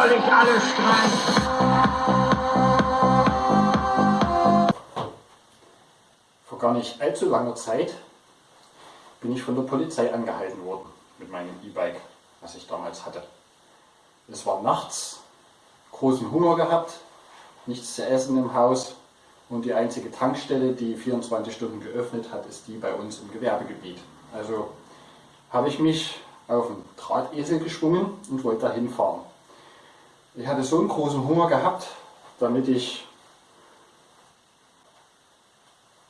soll ich alles streichen? Vor gar nicht allzu langer Zeit bin ich von der Polizei angehalten worden mit meinem E-Bike, was ich damals hatte. Es war nachts, großen Hunger gehabt, nichts zu essen im Haus und die einzige Tankstelle, die 24 Stunden geöffnet hat, ist die bei uns im Gewerbegebiet. Also habe ich mich auf einen Drahtesel geschwungen und wollte dahin fahren. Ich hatte so einen großen Hunger gehabt, damit ich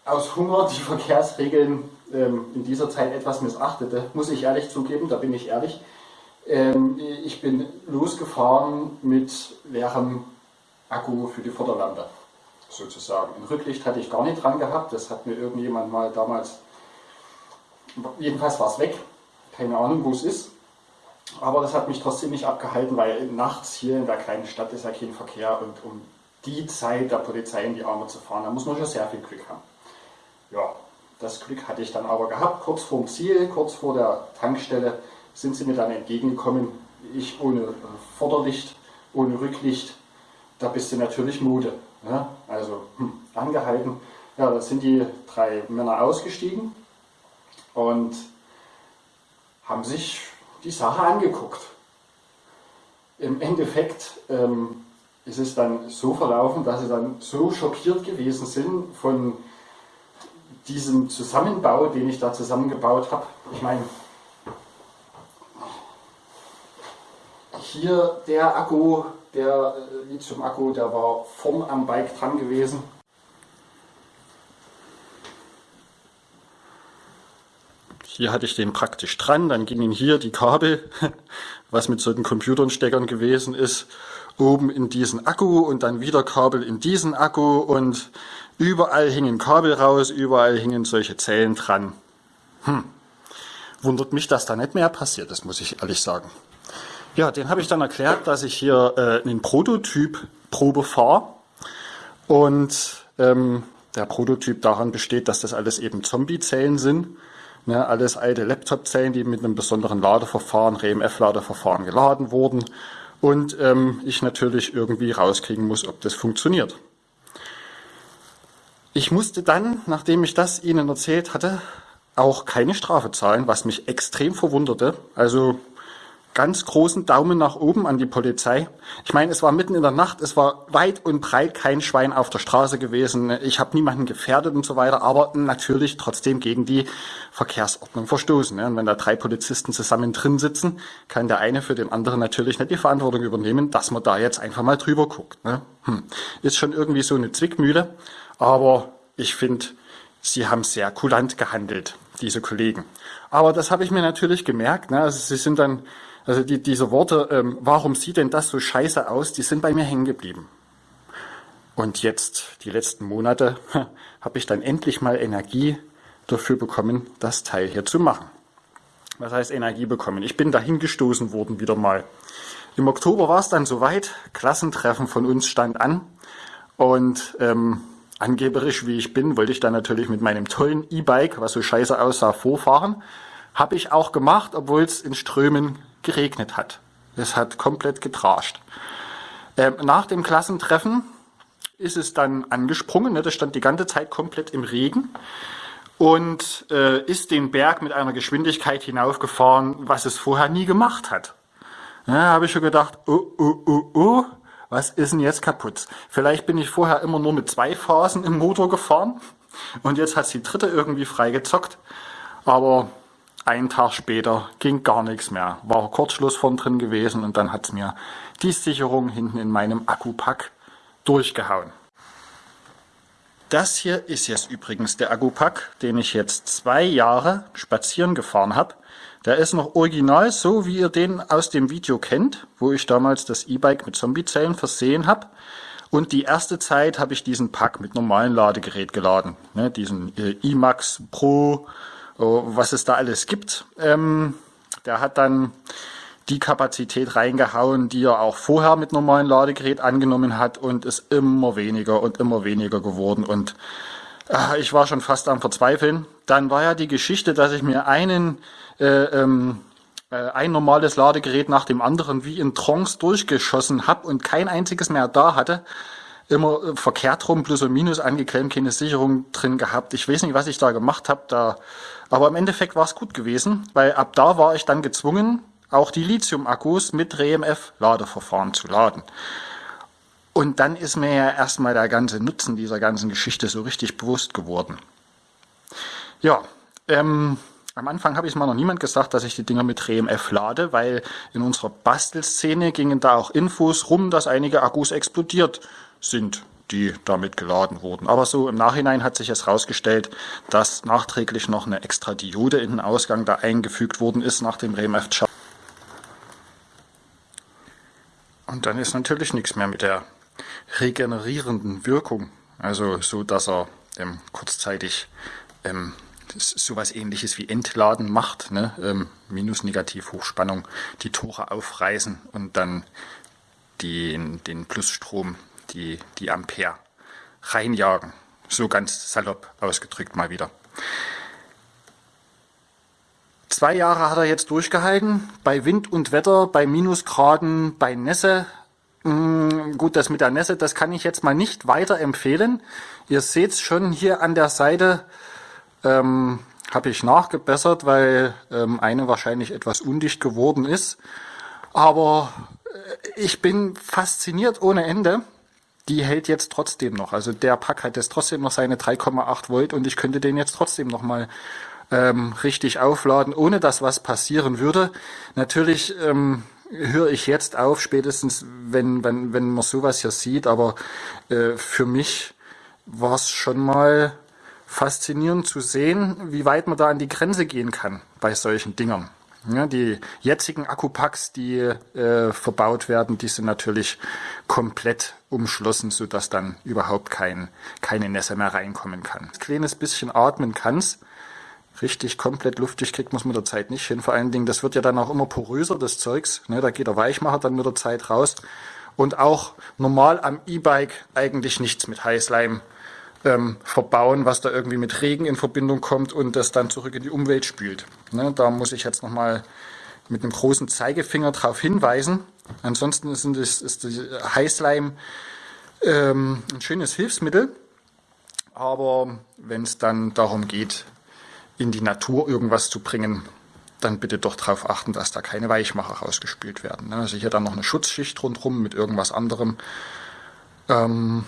aus Hunger die Verkehrsregeln ähm, in dieser Zeit etwas missachtete, muss ich ehrlich zugeben, da bin ich ehrlich. Ähm, ich bin losgefahren mit leerem Akku für die Vorderlampe, sozusagen. Ein Rücklicht hatte ich gar nicht dran gehabt, das hat mir irgendjemand mal damals, jedenfalls war es weg, keine Ahnung wo es ist. Aber das hat mich trotzdem nicht abgehalten, weil nachts hier in der kleinen Stadt ist ja kein Verkehr und um die Zeit der Polizei in die Arme zu fahren, da muss man schon sehr viel Glück haben. Ja, das Glück hatte ich dann aber gehabt. Kurz vorm Ziel, kurz vor der Tankstelle sind sie mir dann entgegengekommen. Ich ohne äh, Vorderlicht, ohne Rücklicht, da bist du natürlich Mode. Ne? Also hm, angehalten. Ja, da sind die drei Männer ausgestiegen und haben sich die Sache angeguckt. Im Endeffekt ähm, ist es dann so verlaufen, dass sie dann so schockiert gewesen sind von diesem Zusammenbau, den ich da zusammengebaut habe. Ich meine, hier der Akku, der äh, Lithium-Akku, der war vorn am Bike dran gewesen. Hier hatte ich den praktisch dran, dann gingen hier die Kabel, was mit solchen Computersteckern gewesen ist, oben in diesen Akku und dann wieder Kabel in diesen Akku und überall hingen Kabel raus, überall hingen solche Zellen dran. Hm. Wundert mich, dass da nicht mehr passiert ist, muss ich ehrlich sagen. Ja, den habe ich dann erklärt, dass ich hier äh, einen Prototyp Probe fahre und ähm, der Prototyp daran besteht, dass das alles eben Zombie-Zellen sind. Ne, alles alte Laptop-Zellen, die mit einem besonderen Ladeverfahren, RMF-Ladeverfahren geladen wurden und ähm, ich natürlich irgendwie rauskriegen muss, ob das funktioniert. Ich musste dann, nachdem ich das Ihnen erzählt hatte, auch keine Strafe zahlen, was mich extrem verwunderte. Also ganz großen Daumen nach oben an die Polizei. Ich meine, es war mitten in der Nacht, es war weit und breit kein Schwein auf der Straße gewesen. Ich habe niemanden gefährdet und so weiter, aber natürlich trotzdem gegen die Verkehrsordnung verstoßen. Und wenn da drei Polizisten zusammen drin sitzen, kann der eine für den anderen natürlich nicht die Verantwortung übernehmen, dass man da jetzt einfach mal drüber guckt. Ne? Hm. Ist schon irgendwie so eine Zwickmühle, aber ich finde, sie haben sehr kulant gehandelt, diese Kollegen. Aber das habe ich mir natürlich gemerkt. Ne? Also sie sind dann also die, diese Worte, ähm, warum sieht denn das so scheiße aus, die sind bei mir hängen geblieben. Und jetzt, die letzten Monate, habe ich dann endlich mal Energie dafür bekommen, das Teil hier zu machen. Was heißt Energie bekommen? Ich bin dahin gestoßen worden wieder mal. Im Oktober war es dann soweit, Klassentreffen von uns stand an und ähm, angeberisch wie ich bin, wollte ich dann natürlich mit meinem tollen E-Bike, was so scheiße aussah, vorfahren. Habe ich auch gemacht, obwohl es in Strömen geregnet hat. Es hat komplett getrascht. Ähm, nach dem Klassentreffen ist es dann angesprungen, ne, das stand die ganze Zeit komplett im Regen und äh, ist den Berg mit einer Geschwindigkeit hinaufgefahren, was es vorher nie gemacht hat. Ja, habe ich schon gedacht, oh, oh, oh, oh, was ist denn jetzt kaputt? Vielleicht bin ich vorher immer nur mit zwei Phasen im Motor gefahren und jetzt hat die dritte irgendwie freigezockt. Aber einen Tag später ging gar nichts mehr. War Kurzschluss von drin gewesen und dann hat es mir die Sicherung hinten in meinem Akkupack durchgehauen. Das hier ist jetzt übrigens der Akkupack, den ich jetzt zwei Jahre spazieren gefahren habe. Der ist noch original, so wie ihr den aus dem Video kennt, wo ich damals das E-Bike mit Zombiezellen versehen habe. Und die erste Zeit habe ich diesen Pack mit normalen Ladegerät geladen. Ne, diesen äh, iMax Pro was es da alles gibt. Ähm, der hat dann die Kapazität reingehauen, die er auch vorher mit normalen Ladegerät angenommen hat und ist immer weniger und immer weniger geworden und äh, ich war schon fast am Verzweifeln. Dann war ja die Geschichte, dass ich mir einen äh, ähm, äh, ein normales Ladegerät nach dem anderen wie in Trance durchgeschossen habe und kein einziges mehr da hatte. Immer äh, verkehrt rum, plus und minus angeklemmt, keine Sicherung drin gehabt. Ich weiß nicht, was ich da gemacht habe. Da, aber im Endeffekt war es gut gewesen, weil ab da war ich dann gezwungen, auch die Lithium-Akkus mit REMF-Ladeverfahren zu laden. Und dann ist mir ja erstmal der ganze Nutzen dieser ganzen Geschichte so richtig bewusst geworden. Ja, ähm, am Anfang habe ich mal noch niemand gesagt, dass ich die Dinger mit RMF lade, weil in unserer Bastelszene gingen da auch Infos rum, dass einige Akkus explodiert sind, die damit geladen wurden. Aber so im Nachhinein hat sich es herausgestellt, dass nachträglich noch eine extra Diode in den Ausgang da eingefügt worden ist nach dem RMF. Und dann ist natürlich nichts mehr mit der regenerierenden Wirkung. Also so, dass er ähm, kurzzeitig ähm, sowas ähnliches wie Entladen macht, ne? ähm, Minus Negativ Hochspannung, die Tore aufreißen und dann den, den Plusstrom, die, die Ampere reinjagen. So ganz salopp ausgedrückt mal wieder. Zwei Jahre hat er jetzt durchgehalten, bei Wind und Wetter, bei Minusgraden, bei Nässe. Hm, gut, das mit der Nässe, das kann ich jetzt mal nicht weiter empfehlen. Ihr seht es schon hier an der Seite, ähm, habe ich nachgebessert, weil ähm, eine wahrscheinlich etwas undicht geworden ist. Aber äh, ich bin fasziniert ohne Ende. Die hält jetzt trotzdem noch. Also der Pack hat jetzt trotzdem noch seine 3,8 Volt und ich könnte den jetzt trotzdem noch mal ähm, richtig aufladen, ohne dass was passieren würde. Natürlich ähm, höre ich jetzt auf, spätestens wenn, wenn, wenn man sowas hier sieht, aber äh, für mich war es schon mal faszinierend zu sehen, wie weit man da an die Grenze gehen kann bei solchen Dingern. Ja, die jetzigen Akkupacks, die äh, verbaut werden, die sind natürlich komplett umschlossen, sodass dann überhaupt kein, keine Nässe mehr reinkommen kann. Ein kleines bisschen atmen kann's. Richtig komplett luftig kriegt man mit der Zeit nicht hin. Vor allen Dingen, das wird ja dann auch immer poröser, das Zeugs. Ne, da geht der Weichmacher dann mit der Zeit raus. Und auch normal am E-Bike eigentlich nichts mit Heißleim ähm, verbauen, was da irgendwie mit Regen in Verbindung kommt und das dann zurück in die Umwelt spült. Ne, da muss ich jetzt nochmal mit einem großen Zeigefinger darauf hinweisen. Ansonsten ist, das, ist Heißleim ähm, ein schönes Hilfsmittel, aber wenn es dann darum geht, in die Natur irgendwas zu bringen, dann bitte doch darauf achten, dass da keine Weichmacher rausgespült werden. Ne. Also hier dann noch eine Schutzschicht rundherum mit irgendwas anderem. Ähm,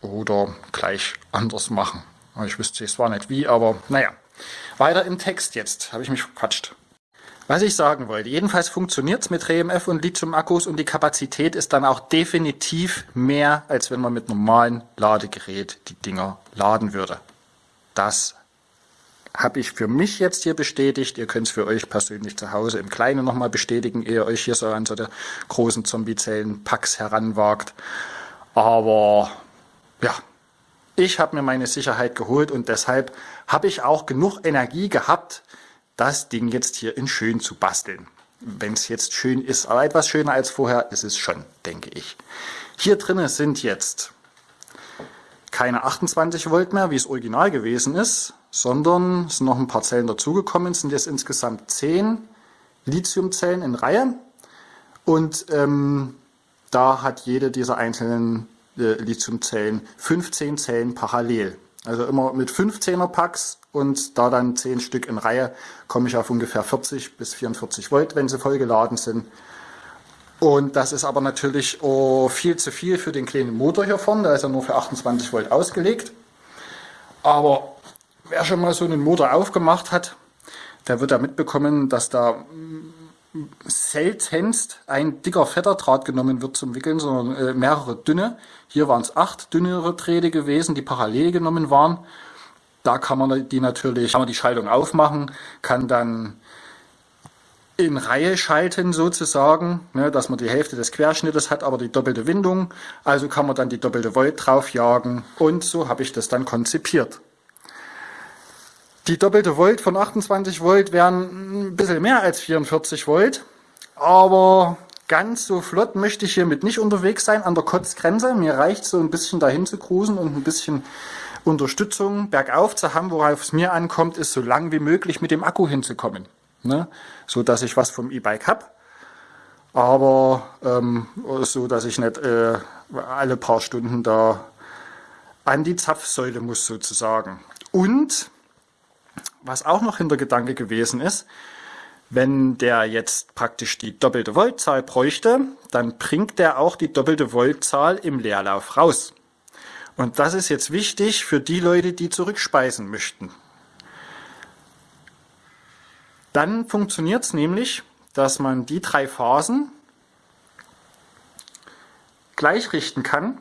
oder gleich anders machen. Ich wüsste zwar nicht wie, aber naja. Weiter im Text jetzt, habe ich mich verquatscht. Was ich sagen wollte, jedenfalls funktioniert es mit RMF und Lithium-Akkus und die Kapazität ist dann auch definitiv mehr, als wenn man mit normalen Ladegerät die Dinger laden würde. Das habe ich für mich jetzt hier bestätigt. Ihr könnt es für euch persönlich zu Hause im Kleinen nochmal bestätigen, ehe ihr euch hier so an so der großen Zombie-Zellen-Packs heranwagt. Aber ja, ich habe mir meine Sicherheit geholt und deshalb habe ich auch genug Energie gehabt, das Ding jetzt hier in schön zu basteln. Wenn es jetzt schön ist, aber etwas schöner als vorher ist es schon, denke ich. Hier drinnen sind jetzt keine 28 Volt mehr, wie es original gewesen ist, sondern es sind noch ein paar Zellen dazugekommen, es sind jetzt insgesamt 10 Lithiumzellen in Reihe und ähm, da hat jede dieser einzelnen Lithiumzellen 15 Zellen parallel. Also immer mit 15er Packs und da dann 10 Stück in Reihe komme ich auf ungefähr 40 bis 44 Volt, wenn sie voll geladen sind. Und das ist aber natürlich oh, viel zu viel für den kleinen Motor hier vorne, der ist ja nur für 28 Volt ausgelegt. Aber wer schon mal so einen Motor aufgemacht hat, der wird da mitbekommen, dass da seltenst ein dicker, fetter Draht genommen wird zum Wickeln, sondern äh, mehrere dünne. Hier waren es acht dünnere Drähte gewesen, die parallel genommen waren. Da kann man die natürlich, kann man die Schaltung aufmachen, kann dann in Reihe schalten sozusagen, ne, dass man die Hälfte des Querschnittes hat, aber die doppelte Windung. Also kann man dann die doppelte Volt draufjagen und so habe ich das dann konzipiert. Die doppelte Volt von 28 Volt wären ein bisschen mehr als 44 Volt, aber ganz so flott möchte ich hiermit nicht unterwegs sein an der Kotzgrenze. Mir reicht so ein bisschen dahin zu cruisen und ein bisschen Unterstützung bergauf zu haben, worauf es mir ankommt, ist so lang wie möglich mit dem Akku hinzukommen. ne? so dass ich was vom E-Bike habe, aber ähm, so dass ich nicht äh, alle paar Stunden da an die Zapfsäule muss sozusagen. Und was auch noch Hintergedanke gewesen ist, wenn der jetzt praktisch die doppelte Voltzahl bräuchte, dann bringt der auch die doppelte Voltzahl im Leerlauf raus. Und das ist jetzt wichtig für die Leute, die zurückspeisen möchten. Dann funktioniert es nämlich, dass man die drei Phasen gleich richten kann.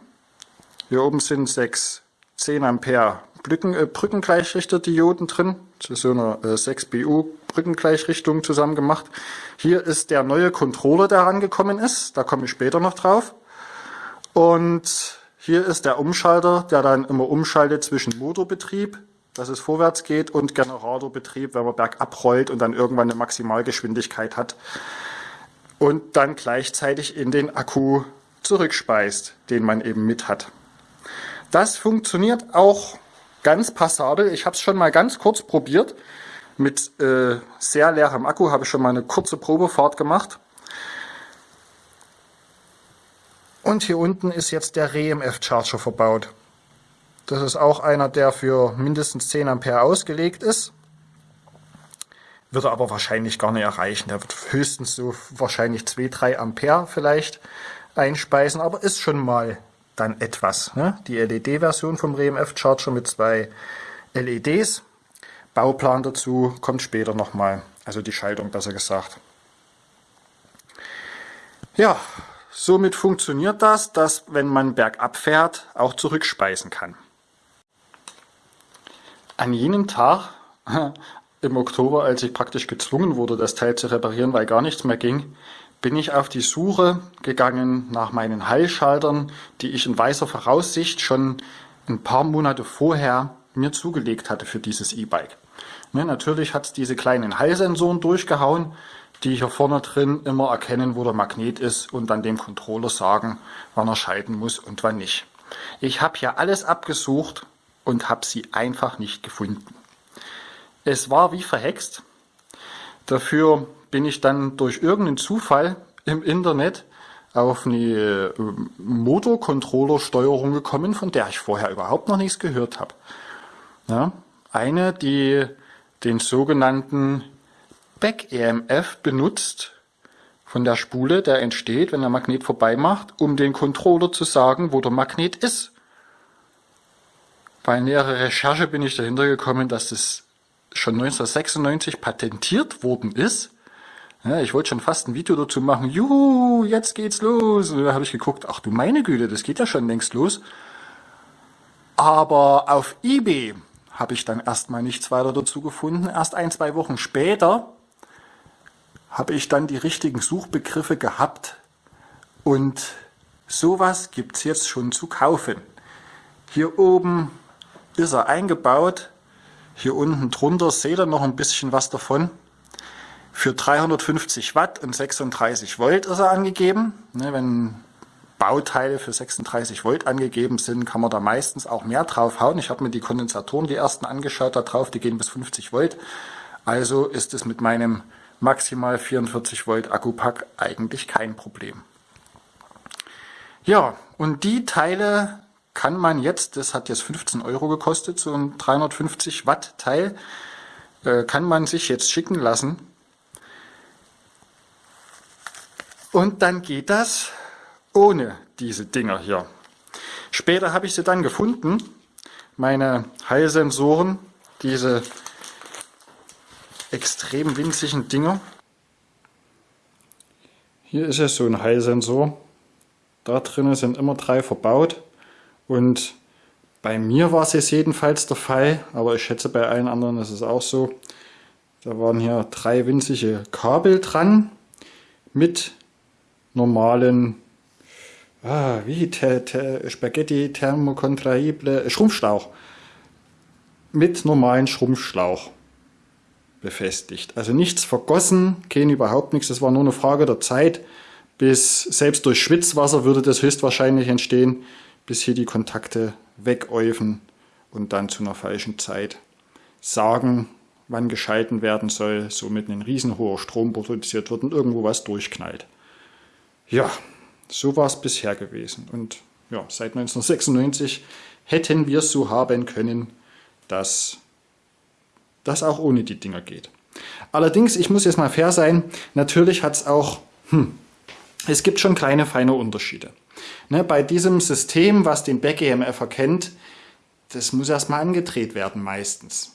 Hier oben sind sechs 10 Ampere Brücken, äh, Brückengleichrichter-Dioden drin, zu so einer äh, 6BU Brückengleichrichtung zusammen gemacht. Hier ist der neue Controller, der rangekommen ist, da komme ich später noch drauf. Und hier ist der Umschalter, der dann immer umschaltet zwischen Motorbetrieb, dass es vorwärts geht, und Generatorbetrieb, wenn man bergab rollt und dann irgendwann eine Maximalgeschwindigkeit hat. Und dann gleichzeitig in den Akku zurückspeist, den man eben mit hat. Das funktioniert auch ganz passabel. Ich habe es schon mal ganz kurz probiert. Mit äh, sehr leerem Akku habe ich schon mal eine kurze Probefahrt gemacht. Und hier unten ist jetzt der REMF Charger verbaut. Das ist auch einer, der für mindestens 10 Ampere ausgelegt ist. Wird er aber wahrscheinlich gar nicht erreichen. Der wird höchstens so wahrscheinlich 2-3 Ampere vielleicht einspeisen, aber ist schon mal dann etwas. Ne? Die LED-Version vom RMF Charger mit zwei LEDs. Bauplan dazu kommt später nochmal, also die Schaltung besser gesagt. Ja, somit funktioniert das, dass wenn man bergab fährt, auch zurückspeisen kann. An jenem Tag im Oktober, als ich praktisch gezwungen wurde, das Teil zu reparieren, weil gar nichts mehr ging, bin ich auf die Suche gegangen nach meinen Heilschaltern, die ich in weißer Voraussicht schon ein paar Monate vorher mir zugelegt hatte für dieses E-Bike. Ne, natürlich hat es diese kleinen Heilsensoren durchgehauen, die hier vorne drin immer erkennen, wo der Magnet ist und dann dem Controller sagen, wann er schalten muss und wann nicht. Ich habe hier alles abgesucht und habe sie einfach nicht gefunden. Es war wie verhext. Dafür bin ich dann durch irgendeinen Zufall im Internet auf eine äh, Motorcontroller-Steuerung gekommen, von der ich vorher überhaupt noch nichts gehört habe. Ja, eine, die den sogenannten Back-EMF benutzt von der Spule, der entsteht, wenn der Magnet vorbei macht, um den Controller zu sagen, wo der Magnet ist. Bei näherer Recherche bin ich dahinter gekommen, dass das schon 1996 patentiert worden ist ja, ich wollte schon fast ein Video dazu machen. Juhu, jetzt geht's los. Und da habe ich geguckt, ach du meine Güte, das geht ja schon längst los. Aber auf Ebay habe ich dann erstmal nichts weiter dazu gefunden. Erst ein, zwei Wochen später habe ich dann die richtigen Suchbegriffe gehabt und sowas gibt's jetzt schon zu kaufen. Hier oben ist er eingebaut. Hier unten drunter seht ihr noch ein bisschen was davon. Für 350 Watt und 36 Volt ist er angegeben. Ne, wenn Bauteile für 36 Volt angegeben sind, kann man da meistens auch mehr draufhauen. Ich habe mir die Kondensatoren, die ersten angeschaut, da drauf, die gehen bis 50 Volt. Also ist es mit meinem maximal 44 Volt Akkupack eigentlich kein Problem. Ja, und die Teile kann man jetzt, das hat jetzt 15 Euro gekostet, so ein 350 Watt Teil, äh, kann man sich jetzt schicken lassen Und dann geht das ohne diese Dinger hier. Später habe ich sie dann gefunden, meine Heilsensoren, diese extrem winzigen Dinger. Hier ist es so ein Heilsensor. Da drinnen sind immer drei verbaut und bei mir war es jetzt jedenfalls der Fall, aber ich schätze bei allen anderen ist es auch so. Da waren hier drei winzige Kabel dran mit normalen ah, wie te, te, Spaghetti thermokontrahible Schrumpfschlauch mit normalen Schrumpfschlauch befestigt. Also nichts vergossen, kein überhaupt nichts. Das war nur eine Frage der Zeit, bis selbst durch Schwitzwasser würde das höchstwahrscheinlich entstehen, bis hier die Kontakte wegäufen und dann zu einer falschen Zeit sagen, wann geschalten werden soll, somit ein riesenhoher Strom produziert wird und irgendwo was durchknallt. Ja, so war es bisher gewesen. Und ja, seit 1996 hätten wir es so haben können, dass das auch ohne die Dinger geht. Allerdings, ich muss jetzt mal fair sein, natürlich hat es auch, hm, es gibt schon kleine, feine Unterschiede. Ne, bei diesem System, was den Back-EMF erkennt, das muss erstmal angedreht werden meistens.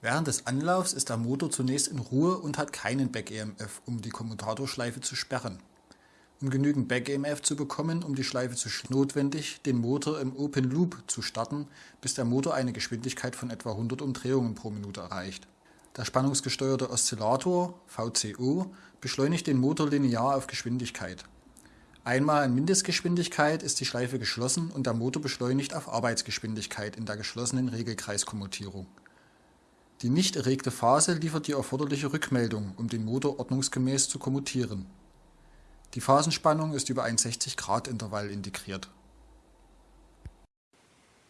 Während des Anlaufs ist der Motor zunächst in Ruhe und hat keinen Back-EMF, um die Kommutatorschleife zu sperren. Um genügend Back-EMF zu bekommen, um die Schleife zu notwendig, den Motor im Open Loop zu starten, bis der Motor eine Geschwindigkeit von etwa 100 Umdrehungen pro Minute erreicht. Der spannungsgesteuerte Oszillator VCO beschleunigt den Motor linear auf Geschwindigkeit. Einmal in Mindestgeschwindigkeit ist die Schleife geschlossen und der Motor beschleunigt auf Arbeitsgeschwindigkeit in der geschlossenen Regelkreiskommutierung. Die nicht erregte Phase liefert die erforderliche Rückmeldung, um den Motor ordnungsgemäß zu kommutieren. Die Phasenspannung ist über ein 60-Grad-Intervall integriert.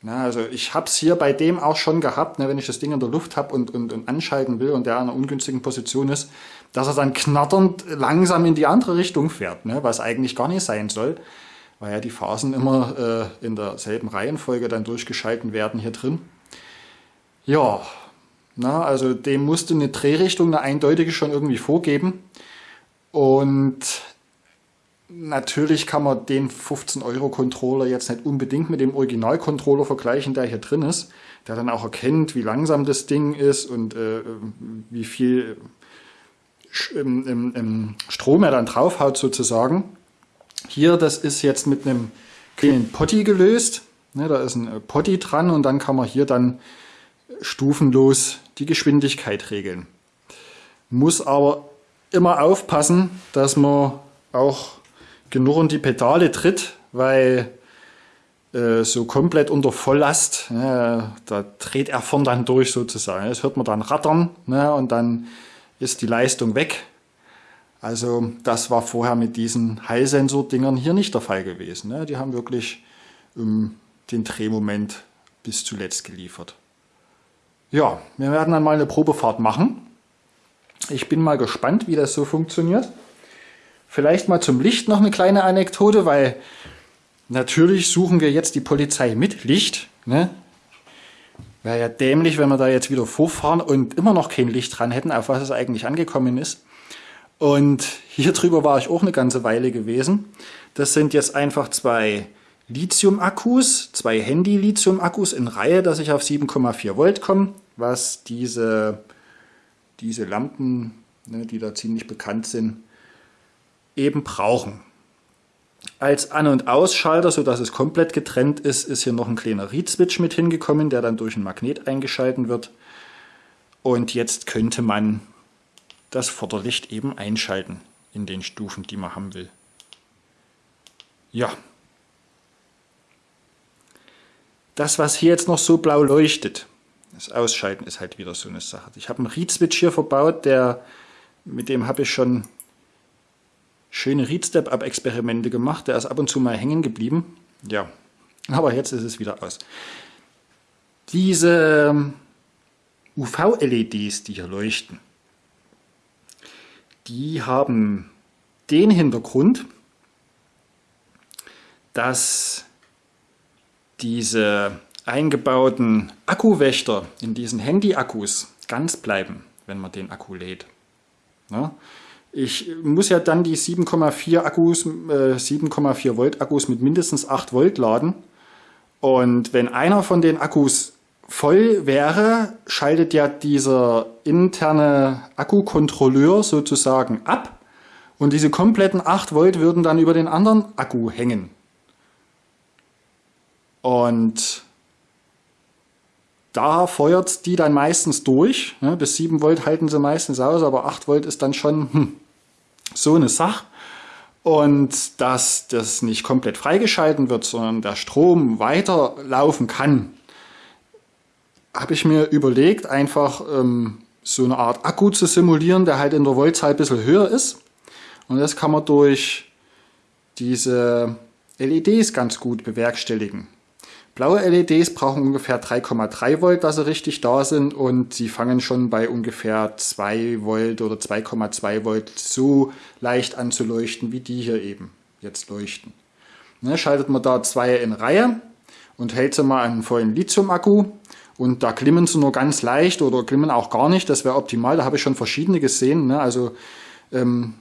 Na, also ich habe es hier bei dem auch schon gehabt, ne, wenn ich das Ding in der Luft habe und, und, und anschalten will und der in einer ungünstigen Position ist, dass er dann knatternd langsam in die andere Richtung fährt, ne, was eigentlich gar nicht sein soll, weil ja die Phasen immer äh, in derselben Reihenfolge dann durchgeschalten werden hier drin. Ja, na, also dem musste eine Drehrichtung, eine eindeutige schon irgendwie vorgeben. Und natürlich kann man den 15 Euro Controller jetzt nicht unbedingt mit dem Original-Controller vergleichen, der hier drin ist, der dann auch erkennt, wie langsam das Ding ist und äh, wie viel im, im, im Strom er dann draufhaut sozusagen. Hier, das ist jetzt mit einem kleinen Potty gelöst. Ne, da ist ein äh, Potty dran und dann kann man hier dann stufenlos die Geschwindigkeit regeln. Muss aber immer aufpassen, dass man auch genug in die Pedale tritt, weil äh, so komplett unter Volllast, ne, da dreht er vorn dann durch sozusagen. Das hört man dann rattern ne, und dann ist die Leistung weg. Also das war vorher mit diesen Heilsensor-Dingern hier nicht der Fall gewesen. Ne. Die haben wirklich ähm, den Drehmoment bis zuletzt geliefert. Ja, wir werden dann mal eine Probefahrt machen. Ich bin mal gespannt, wie das so funktioniert. Vielleicht mal zum Licht noch eine kleine Anekdote, weil natürlich suchen wir jetzt die Polizei mit Licht. Ne? Wäre ja dämlich, wenn wir da jetzt wieder vorfahren und immer noch kein Licht dran hätten, auf was es eigentlich angekommen ist. Und hier drüber war ich auch eine ganze Weile gewesen. Das sind jetzt einfach zwei Lithium-Akkus, zwei Handy-Lithium-Akkus in Reihe, dass ich auf 7,4 Volt komme, was diese, diese Lampen, ne, die da ziemlich bekannt sind, eben brauchen. Als An- und Ausschalter, sodass es komplett getrennt ist, ist hier noch ein kleiner Read-Switch mit hingekommen, der dann durch ein Magnet eingeschalten wird. Und jetzt könnte man das Vorderlicht eben einschalten in den Stufen, die man haben will. Ja, das, was hier jetzt noch so blau leuchtet, das Ausschalten ist halt wieder so eine Sache. Ich habe einen Read-Switch hier verbaut, der, mit dem habe ich schon schöne Read-Step-Up-Experimente gemacht. Der ist ab und zu mal hängen geblieben. Ja, aber jetzt ist es wieder aus. Diese ähm, UV-LEDs, die hier leuchten, die haben den Hintergrund, dass diese eingebauten Akkuwächter in diesen Handy-Akkus ganz bleiben, wenn man den Akku lädt. Ja? Ich muss ja dann die 7,4 Akkus, äh, 7,4 Volt Akkus mit mindestens 8 Volt laden. Und wenn einer von den Akkus voll wäre, schaltet ja dieser interne Akkukontrolleur sozusagen ab. Und diese kompletten 8 Volt würden dann über den anderen Akku hängen. Und da feuert die dann meistens durch. Ne? Bis 7 Volt halten sie meistens aus, aber 8 Volt ist dann schon hm, so eine Sache. Und dass das nicht komplett freigeschalten wird, sondern der Strom weiterlaufen kann, habe ich mir überlegt, einfach ähm, so eine Art Akku zu simulieren, der halt in der Voltzahl ein bisschen höher ist. Und das kann man durch diese LEDs ganz gut bewerkstelligen. Blaue LEDs brauchen ungefähr 3,3 Volt, dass sie richtig da sind und sie fangen schon bei ungefähr 2 Volt oder 2,2 Volt so leicht an zu leuchten, wie die hier eben jetzt leuchten. Ne, schaltet man da zwei in Reihe und hält sie mal an einen vollen Lithium-Akku und da glimmen sie nur ganz leicht oder glimmen auch gar nicht, das wäre optimal, da habe ich schon verschiedene gesehen. Ne? Also ähm,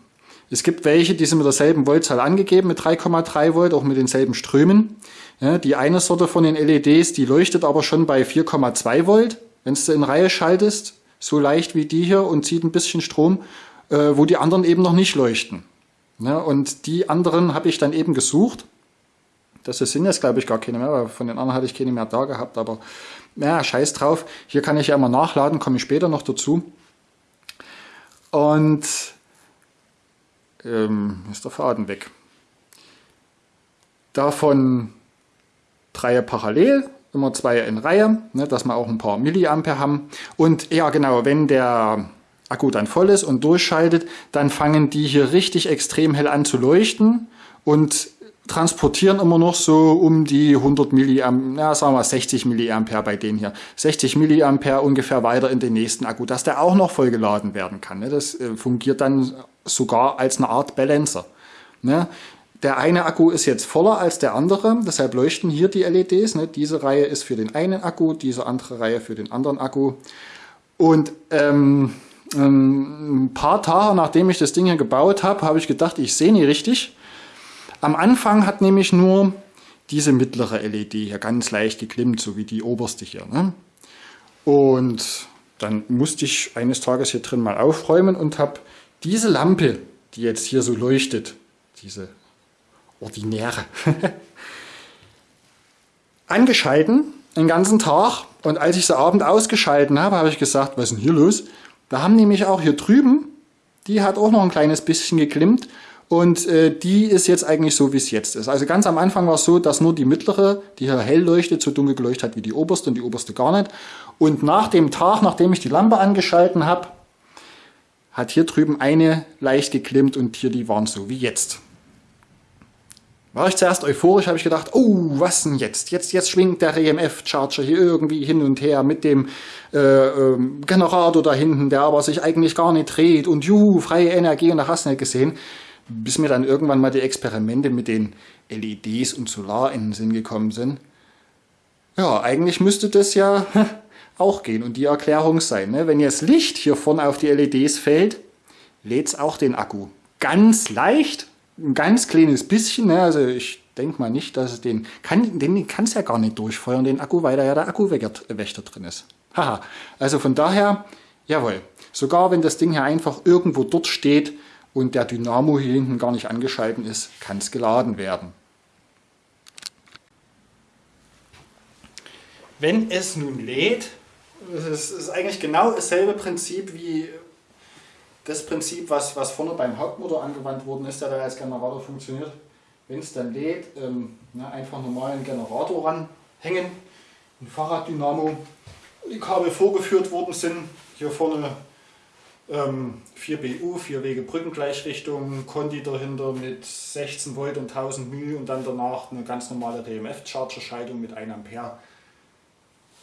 es gibt welche, die sind mit derselben Voltzahl angegeben, mit 3,3 Volt, auch mit denselben Strömen. Ja, die eine Sorte von den LEDs, die leuchtet aber schon bei 4,2 Volt, wenn du in Reihe schaltest, so leicht wie die hier und zieht ein bisschen Strom, äh, wo die anderen eben noch nicht leuchten. Ja, und die anderen habe ich dann eben gesucht. Das sind jetzt, glaube ich, gar keine mehr, weil von den anderen hatte ich keine mehr da gehabt, aber ja, scheiß drauf. Hier kann ich ja immer nachladen, komme ich später noch dazu. Und ähm, ist der Faden weg. Davon drei parallel, immer zwei in Reihe, ne, dass wir auch ein paar Milliampere haben. Und ja genau, wenn der Akku dann voll ist und durchschaltet, dann fangen die hier richtig extrem hell an zu leuchten und transportieren immer noch so um die 100 Milliampere, ja, sagen wir 60 Milliampere bei denen hier. 60 Milliampere ungefähr weiter in den nächsten Akku, dass der auch noch voll geladen werden kann. Ne? Das äh, fungiert dann sogar als eine Art Balancer. Ne? Der eine Akku ist jetzt voller als der andere, deshalb leuchten hier die LEDs. Ne? Diese Reihe ist für den einen Akku, diese andere Reihe für den anderen Akku. Und ähm, ähm, ein paar Tage nachdem ich das Ding hier gebaut habe, habe ich gedacht, ich sehe nie richtig. Am Anfang hat nämlich nur diese mittlere LED hier ganz leicht geklimmt, so wie die oberste hier. Ne? Und dann musste ich eines Tages hier drin mal aufräumen und habe diese Lampe, die jetzt hier so leuchtet, diese ordinäre. Angeschalten, den ganzen Tag. Und als ich sie abend ausgeschalten habe, habe ich gesagt, was ist denn hier los? Da haben nämlich auch hier drüben, die hat auch noch ein kleines bisschen geklimmt. Und äh, die ist jetzt eigentlich so, wie es jetzt ist. Also ganz am Anfang war es so, dass nur die mittlere, die hier hell leuchtet, so dunkel geleuchtet hat wie die oberste und die oberste gar nicht. Und nach dem Tag, nachdem ich die Lampe angeschalten habe, hat hier drüben eine leicht geklimmt und hier die waren so wie jetzt. War ich zuerst euphorisch, habe ich gedacht, oh, was denn jetzt? Jetzt, jetzt schwingt der EMF-Charger hier irgendwie hin und her mit dem äh, ähm, Generator da hinten, der aber sich eigentlich gar nicht dreht und juhu, freie Energie und da hast du nicht gesehen. Bis mir dann irgendwann mal die Experimente mit den LEDs und Solar in den Sinn gekommen sind. Ja, eigentlich müsste das ja auch gehen und die Erklärung sein. Ne? Wenn jetzt Licht hier vorne auf die LEDs fällt, lädt es auch den Akku. Ganz leicht, ein ganz kleines bisschen, ne? also ich denke mal nicht, dass es den, kann, den kann es ja gar nicht durchfeuern, den Akku, weil da ja der Akkuwächter drin ist. Haha, also von daher, jawohl, sogar wenn das Ding hier einfach irgendwo dort steht und der Dynamo hier hinten gar nicht angeschalten ist, kann es geladen werden. Wenn es nun lädt, es ist eigentlich genau dasselbe Prinzip wie das Prinzip, was, was vorne beim Hauptmotor angewandt worden ist, der da als Generator funktioniert. Wenn es dann lädt, ähm, ne, einfach normal einen Generator ranhängen, ein Fahrraddynamo, die Kabel vorgeführt worden sind. Hier vorne ähm, 4 BU, 4 Wege Brückengleichrichtung, Conti dahinter mit 16 Volt und 1000 μ und dann danach eine ganz normale DMF-Charger-Schaltung mit 1 Ampere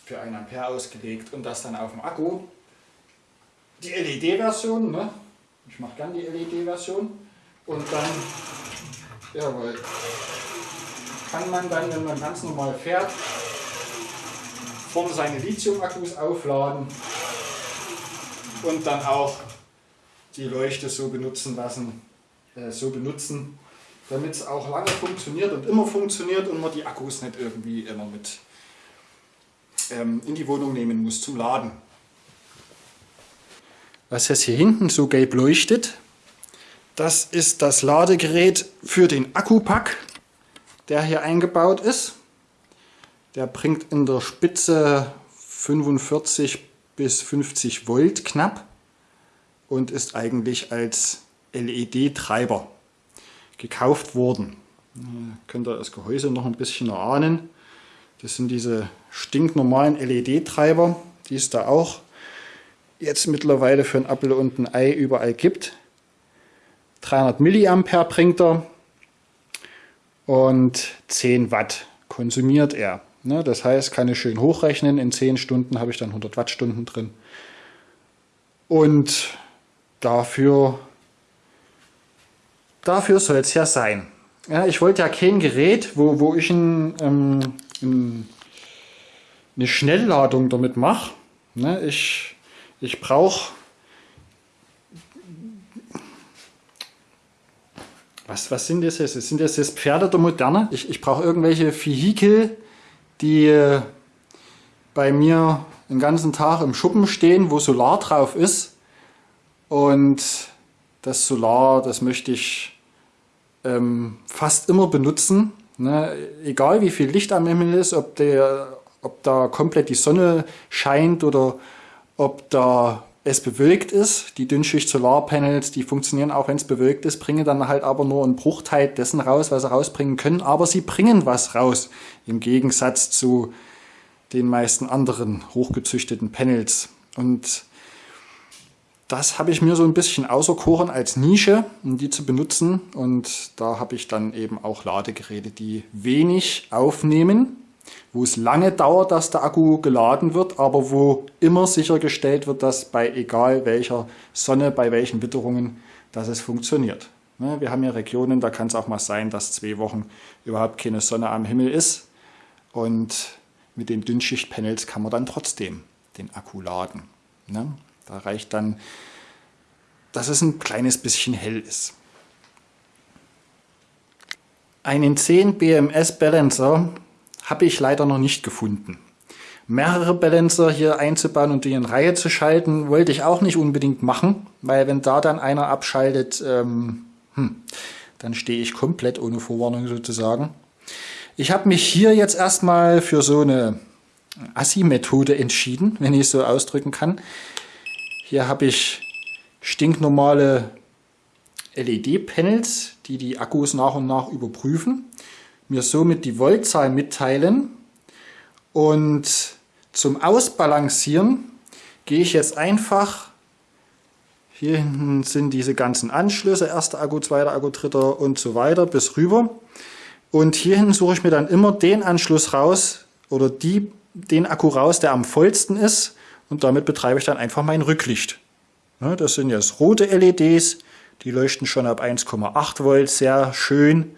für 1 Ampere ausgelegt und das dann auf dem Akku. Die LED-Version, ne? ich mache gern die LED-Version und dann jawohl, kann man dann, wenn man ganz normal fährt, vorne seine Lithium-Akkus aufladen und dann auch die Leuchte so benutzen lassen, äh, so benutzen, damit es auch lange funktioniert und immer funktioniert und man die Akkus nicht irgendwie immer mit in die Wohnung nehmen muss zum Laden was jetzt hier hinten so gelb leuchtet, das ist das Ladegerät für den Akkupack, der hier eingebaut ist. Der bringt in der Spitze 45 bis 50 Volt knapp und ist eigentlich als LED-Treiber gekauft worden. Ihr könnt ihr das Gehäuse noch ein bisschen erahnen. Das sind diese stinknormalen LED-Treiber, die es da auch jetzt mittlerweile für ein Apfel und ein Ei überall gibt. 300 Milliampere bringt er und 10 Watt konsumiert er. Ne, das heißt, kann ich schön hochrechnen. In 10 Stunden habe ich dann 100 Wattstunden drin. Und dafür, dafür soll es ja sein. Ja, ich wollte ja kein Gerät, wo, wo ich ein, ähm, eine Schnellladung damit mache. Ne, ich ich brauche was, was sind das jetzt? Sind das jetzt Pferde der Moderne? Ich, ich brauche irgendwelche Vehikel, die äh, bei mir den ganzen Tag im Schuppen stehen, wo Solar drauf ist. Und das Solar, das möchte ich ähm, fast immer benutzen. Ne? Egal wie viel Licht am Himmel ist, ob, der, ob da komplett die Sonne scheint oder ob da es bewölkt ist. Die Dünnschicht Solarpanels, die funktionieren auch wenn es bewölkt ist, bringen dann halt aber nur einen Bruchteil dessen raus, was sie rausbringen können. Aber sie bringen was raus, im Gegensatz zu den meisten anderen hochgezüchteten Panels. Und das habe ich mir so ein bisschen auserkoren als Nische, um die zu benutzen. Und da habe ich dann eben auch Ladegeräte, die wenig aufnehmen, wo es lange dauert, dass der Akku geladen wird, aber wo immer sichergestellt wird, dass bei egal welcher Sonne, bei welchen Witterungen, dass es funktioniert. Ne, wir haben ja Regionen, da kann es auch mal sein, dass zwei Wochen überhaupt keine Sonne am Himmel ist. Und mit den Dünnschichtpanels kann man dann trotzdem den Akku laden. Da reicht dann, dass es ein kleines bisschen hell ist. Einen 10 BMS Balancer habe ich leider noch nicht gefunden. Mehrere Balancer hier einzubauen und die in Reihe zu schalten, wollte ich auch nicht unbedingt machen, weil wenn da dann einer abschaltet, ähm, hm, dann stehe ich komplett ohne Vorwarnung sozusagen. Ich habe mich hier jetzt erstmal für so eine Assi-Methode entschieden, wenn ich es so ausdrücken kann. Hier habe ich stinknormale LED-Panels, die die Akkus nach und nach überprüfen, mir somit die Voltzahl mitteilen und zum Ausbalancieren gehe ich jetzt einfach, hier hinten sind diese ganzen Anschlüsse, erster Akku, zweiter Akku, dritter und so weiter bis rüber. Und hierhin suche ich mir dann immer den Anschluss raus oder die, den Akku raus, der am vollsten ist. Und damit betreibe ich dann einfach mein Rücklicht. Ja, das sind jetzt rote LEDs, die leuchten schon ab 1,8 Volt, sehr schön.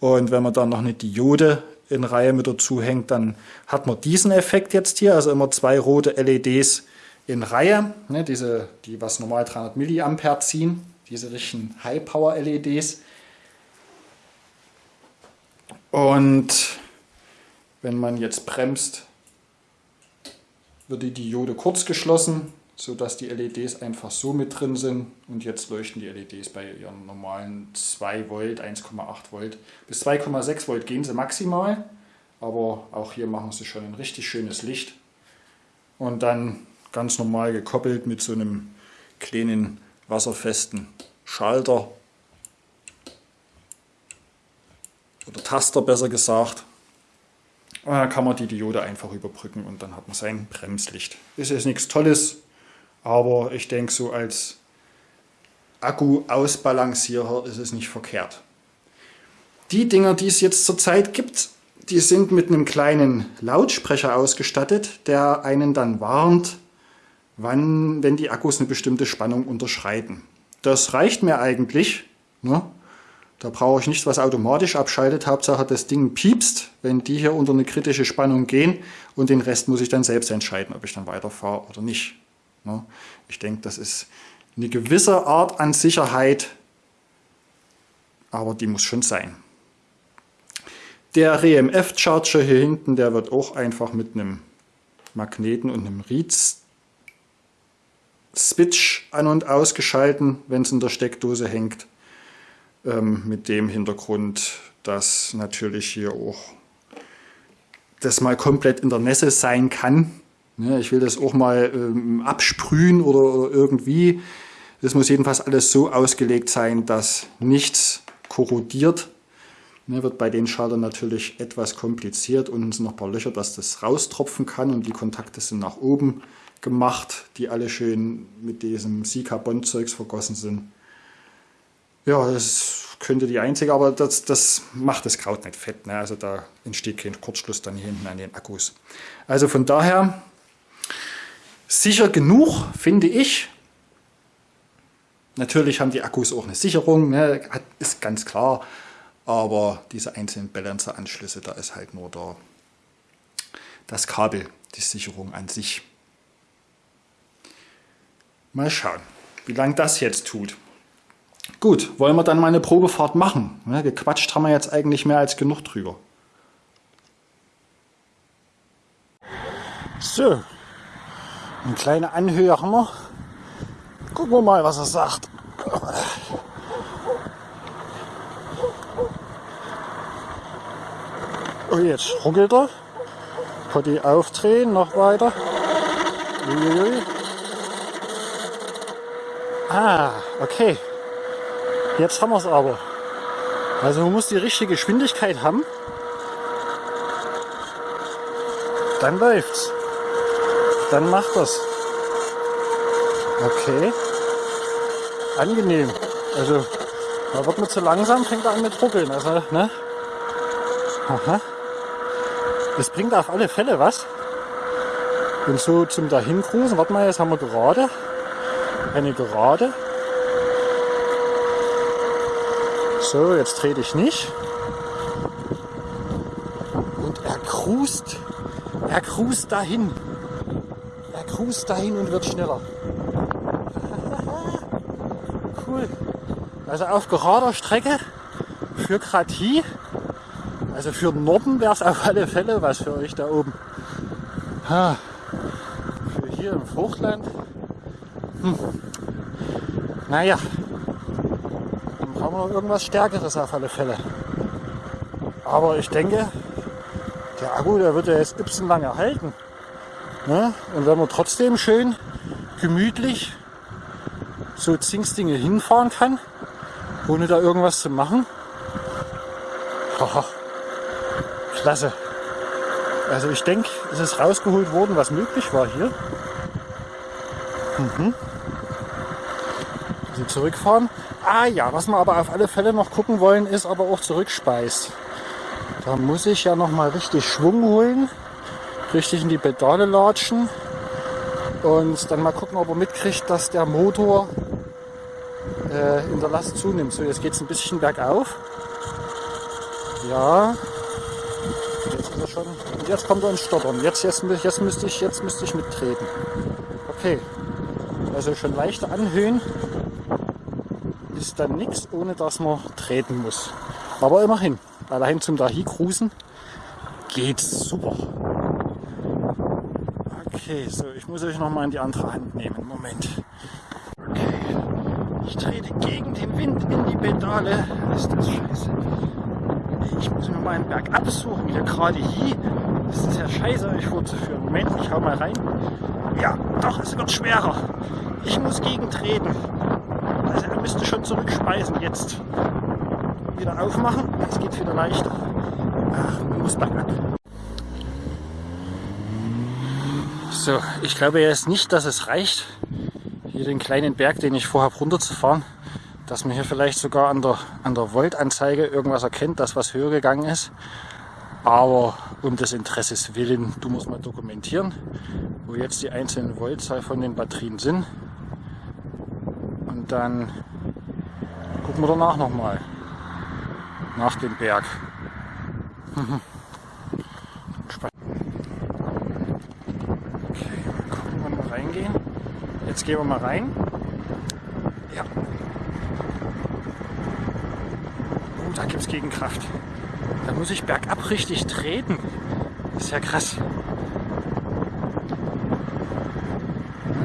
Und wenn man dann noch eine Diode in Reihe mit dazu hängt, dann hat man diesen Effekt jetzt hier, also immer zwei rote LEDs in Reihe, ne, diese, die was normal 300 Milliampere ziehen, diese richtigen High Power LEDs. Und wenn man jetzt bremst, wird die Diode kurz geschlossen, sodass die LEDs einfach so mit drin sind. Und jetzt leuchten die LEDs bei ihren normalen 2 Volt, 1,8 Volt. Bis 2,6 Volt gehen sie maximal, aber auch hier machen sie schon ein richtig schönes Licht. Und dann ganz normal gekoppelt mit so einem kleinen wasserfesten Schalter oder Taster besser gesagt. Kann man die Diode einfach überbrücken und dann hat man sein Bremslicht. Ist jetzt nichts Tolles, aber ich denke so als Akku-Ausbalancierer ist es nicht verkehrt. Die Dinger, die es jetzt zurzeit gibt, die sind mit einem kleinen Lautsprecher ausgestattet, der einen dann warnt, wann, wenn die Akkus eine bestimmte Spannung unterschreiten. Das reicht mir eigentlich. Ne? Da brauche ich nichts, was automatisch abschaltet. Hauptsache das Ding piepst, wenn die hier unter eine kritische Spannung gehen und den Rest muss ich dann selbst entscheiden, ob ich dann weiterfahre oder nicht. Ne? Ich denke, das ist eine gewisse Art an Sicherheit, aber die muss schon sein. Der RMF-Charger hier hinten, der wird auch einfach mit einem Magneten und einem Reed-Switch an- und ausgeschalten, wenn es in der Steckdose hängt. Ähm, mit dem Hintergrund, dass natürlich hier auch das mal komplett in der Nässe sein kann. Ja, ich will das auch mal ähm, absprühen oder, oder irgendwie. Das muss jedenfalls alles so ausgelegt sein, dass nichts korrodiert. Ne, wird bei den Schaltern natürlich etwas kompliziert. Unten sind noch ein paar Löcher, dass das raustropfen kann und die Kontakte sind nach oben gemacht, die alle schön mit diesem Sika-Bond-Zeugs vergossen sind. Ja, das könnte die einzige, aber das, das macht das Kraut nicht fett. Ne? Also da entsteht kein Kurzschluss dann hier hinten an den Akkus. Also von daher sicher genug, finde ich. Natürlich haben die Akkus auch eine Sicherung, ne? ist ganz klar. Aber diese einzelnen Balancer-Anschlüsse, da ist halt nur der, das Kabel, die Sicherung an sich. Mal schauen, wie lange das jetzt tut. Gut, wollen wir dann mal eine Probefahrt machen? Ne, gequatscht haben wir jetzt eigentlich mehr als genug drüber. So, eine kleine Anhöhe haben wir. Gucken wir mal, was er sagt. Oh, jetzt ruckelt er. Potti aufdrehen, noch weiter. Uiuiui. Ah, okay. Jetzt haben wir es aber. Also man muss die richtige Geschwindigkeit haben. Dann läuft's. Dann macht das. Okay. Angenehm. Also da wird man zu langsam, fängt er an mit ruckeln. Also, ne? Aha. Das bringt auf alle Fälle was. Und so zum Dahincruisen, warte mal, jetzt haben wir gerade. Eine Gerade. So, jetzt trete ich nicht. Und er cruist. Er cruist dahin. Er cruist dahin und wird schneller. cool. Also auf gerader Strecke für Kratie also für den Norden wäre es auf alle Fälle was für euch da oben. Ha. Für hier im Hochland. Hm. Naja, brauchen wir noch irgendwas Stärkeres auf alle Fälle. Aber ich denke, der Akku, der wird ja jetzt ypsen lange halten. Ne? Und wenn man trotzdem schön gemütlich so Zingsdinge hinfahren kann, ohne da irgendwas zu machen, haha, Klasse. Also ich denke, es ist rausgeholt worden, was möglich war hier. Mhm. Also zurückfahren. Ah ja, was wir aber auf alle Fälle noch gucken wollen, ist aber auch Zurückspeis. Da muss ich ja noch mal richtig Schwung holen, richtig in die Pedale latschen und dann mal gucken, ob er mitkriegt, dass der Motor äh, in der Last zunimmt. So, jetzt geht es ein bisschen bergauf. Ja, er schon. Und jetzt kommt er ins Stottern. Jetzt, jetzt, jetzt, müsste ich, jetzt müsste ich mittreten. Okay. Also schon leichte Anhöhen ist dann nichts, ohne dass man treten muss. Aber immerhin, allein zum Dahi cruisen geht's super. Okay, so, ich muss euch noch mal in die andere Hand nehmen. Moment. Okay. Ich trete gegen den Wind in die Pedale. Ist das scheiße. Ich muss mir mal einen Berg absuchen, hier gerade hier. Das ist ja scheiße, euch vorzuführen. Moment, ich hau mal rein. Ja, doch, es wird schwerer. Ich muss gegentreten. Müsste schon zurückspeisen jetzt. Wieder aufmachen, es geht wieder leichter. Ach, man muss bergab. So, ich glaube jetzt nicht, dass es reicht, hier den kleinen Berg, den ich vorhabe, runterzufahren dass man hier vielleicht sogar an der, an der Voltanzeige irgendwas erkennt, dass was höher gegangen ist. Aber um des Interesses willen, du musst mal dokumentieren, wo jetzt die einzelnen Voltzahl von den Batterien sind. Und dann gucken wir danach nochmal. Nach dem Berg. Jetzt gehen wir mal rein. Ja, da gibt es Gegenkraft. Da muss ich bergab richtig treten. Das ist ja krass.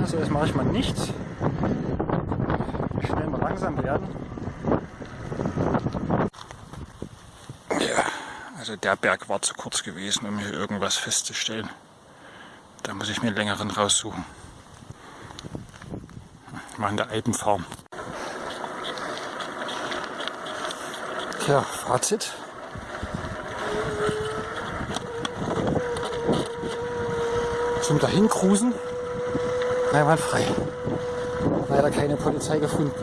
Also jetzt mache ich mal nichts. Schnell mal langsam werden. Also der Berg war zu kurz gewesen, um hier irgendwas festzustellen. Da muss ich mir einen längeren raussuchen. Mal in der Alpenfarm. Tja, Fazit. Zum Dahincruisen einwandfrei. Leider keine Polizei gefunden.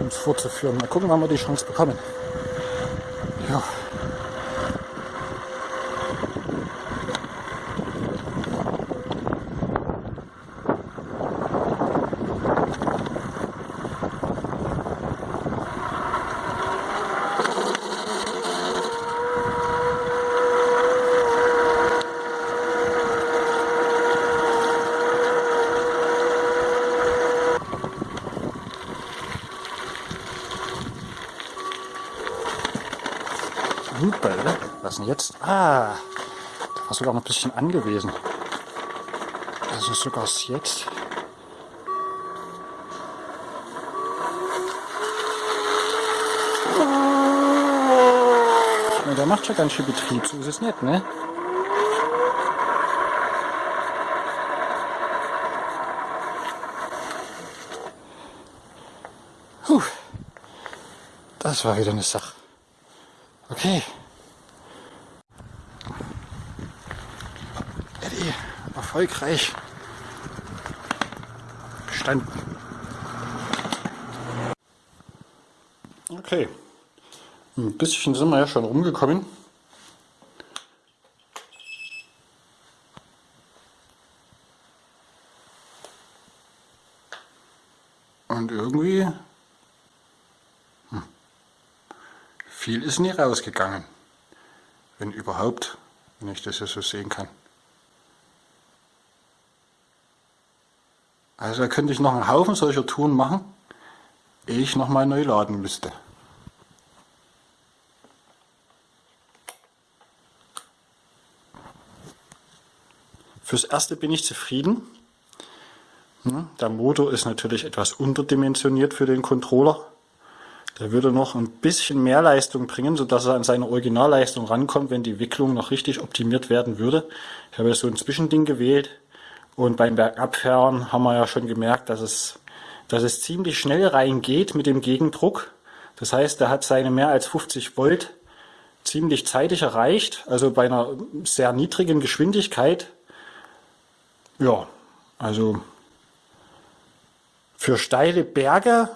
um es vorzuführen. Mal gucken, wann wir die Chance bekommen. Ja. Was jetzt? Ah, da war sogar noch ein bisschen angewiesen. Also sogar jetzt. Ja, der macht schon ganz schön Betrieb, so ist es nicht, ne? Das war wieder eine Sache. Okay. Erfolgreich bestanden. Okay. Ein bisschen sind wir ja schon rumgekommen. Und irgendwie viel ist nie rausgegangen. Wenn überhaupt, wenn ich das ja so sehen kann. Also da könnte ich noch einen Haufen solcher Touren machen, ehe ich nochmal neu laden müsste. Fürs erste bin ich zufrieden. Hm, der Motor ist natürlich etwas unterdimensioniert für den Controller. Der würde noch ein bisschen mehr Leistung bringen, sodass er an seine Originalleistung rankommt, wenn die Wicklung noch richtig optimiert werden würde. Ich habe so ein Zwischending gewählt und beim Bergabfahren haben wir ja schon gemerkt, dass es, dass es ziemlich schnell reingeht mit dem Gegendruck. Das heißt, er hat seine mehr als 50 Volt ziemlich zeitig erreicht, also bei einer sehr niedrigen Geschwindigkeit. Ja, also für steile Berge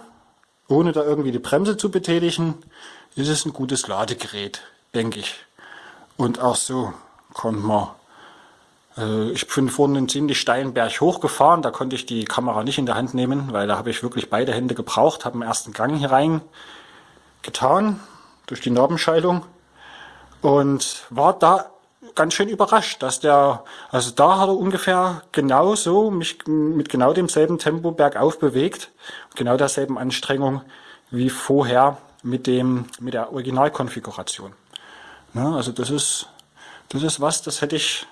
ohne da irgendwie die Bremse zu betätigen, ist es ein gutes Ladegerät, denke ich. Und auch so konnte man, ich bin vorhin einen ziemlich steilen Berg hochgefahren, da konnte ich die Kamera nicht in der Hand nehmen, weil da habe ich wirklich beide Hände gebraucht, habe den ersten Gang hier rein getan, durch die Narbenscheidung und war da ganz schön überrascht, dass der, also da hat er ungefähr genauso, mich mit genau demselben Tempo bergauf bewegt, genau derselben Anstrengung wie vorher mit dem, mit der Originalkonfiguration. Ja, also das ist, das ist was, das hätte ich,